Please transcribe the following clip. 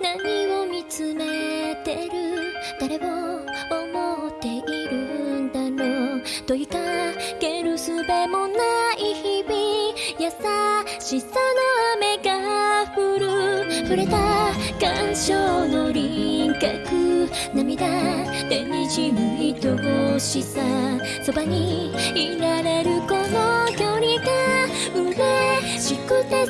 何を見つめてる？誰を思っているんだろう？問いかける術もない日々優しさの雨が降る。触れた感傷の輪郭涙でにじむ愛しさ。そばにいられるこの距離が嬉しくて